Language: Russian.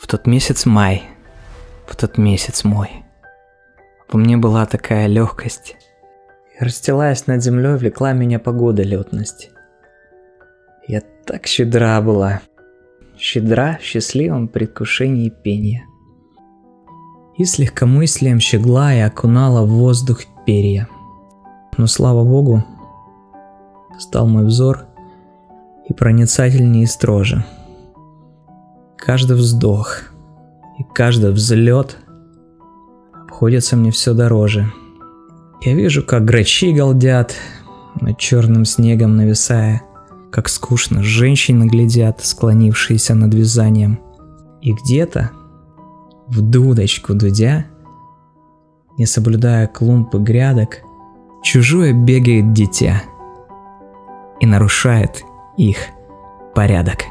В тот месяц май, в тот месяц мой, по мне была такая легкость. И расстилаясь над землей, влекла меня погода летность. Я так щедра была, щедра в счастливом предвкушении пения. И с легкомыслием щегла и окунала в воздух перья. Но слава богу, стал мой взор и проницательнее и строже. Каждый вздох и каждый взлет обходится мне все дороже. Я вижу, как грачи галдят, над черным снегом нависая, как скучно женщины глядят, склонившиеся над вязанием. И где-то, в дудочку дудя, не соблюдая клумбы грядок, чужое бегает дитя и нарушает их порядок.